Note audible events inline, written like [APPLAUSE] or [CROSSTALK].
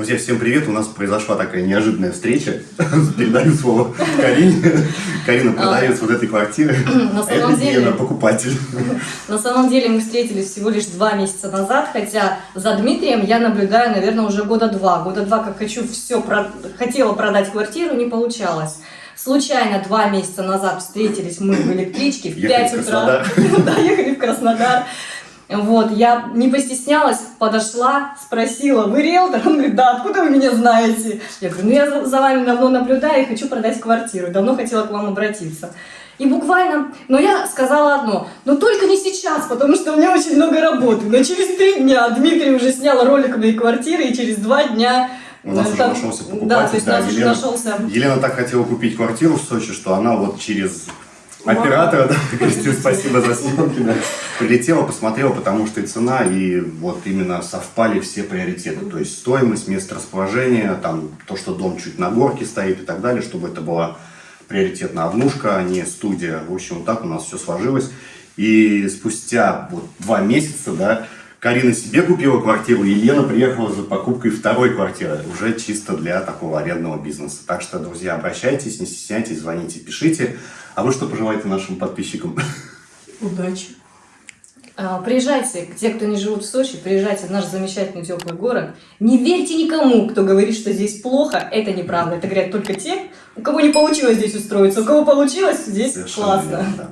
Друзья, всем привет! У нас произошла такая неожиданная встреча. [LAUGHS] Передаю слово Карине. Карина продавец вот этой квартиры. [CLEARS THROAT] На А самом это деле, Гена, покупатель. на самом деле мы встретились всего лишь два месяца назад, хотя за Дмитрием я наблюдаю, наверное, уже года два. Года два, как хочу все, хотела продать квартиру, не получалось. Случайно два месяца назад встретились мы в электричке в Ехали 5 в утра. [LAUGHS] Да, ехали в Краснодар. Вот, я не постеснялась, подошла, спросила, вы риэлтор? Он говорит, да, откуда вы меня знаете? Я говорю, ну я за- вами давно наблюдаю и хочу продать квартиру, давно хотела к вам обратиться. И буквально, но я сказала одно, но только не сейчас, потому что у меня очень много работы. Но через три дня Дмитрий уже снял ролик моей квартиры, и через два дня... У нас э, уже там- нашелся покупатель. Да, то есть да, нас уже Елена- нашелся... Елена так хотела купить квартиру в Сочи, что она вот через. Оператора, да, Кристина, спасибо за съемки, да, прилетела, посмотрела, потому что и цена, и вот именно совпали все приоритеты. То есть стоимость, место расположения, там то, что дом чуть на горке стоит и так далее, чтобы это была приоритетная однушка, а не студия. В общем, вот так у нас все сложилось. И спустя вот два месяца, да, Карина себе купила квартиру, и Елена приехала за покупкой второй квартиры, уже чисто для такого арендного бизнеса. Так что, друзья, обращайтесь, не стесняйтесь, звоните, пишите. А вы что пожелаете нашим подписчикам? Удачи. А, Приезжайте, те, кто не живут в Сочи, приезжайте в наш замечательный теплый город. Не верьте никому, кто говорит, что здесь плохо. Это неправда. Это говорят только те, у кого не получилось здесь устроиться. У кого получилось, здесь Совершенно классно. верно, да.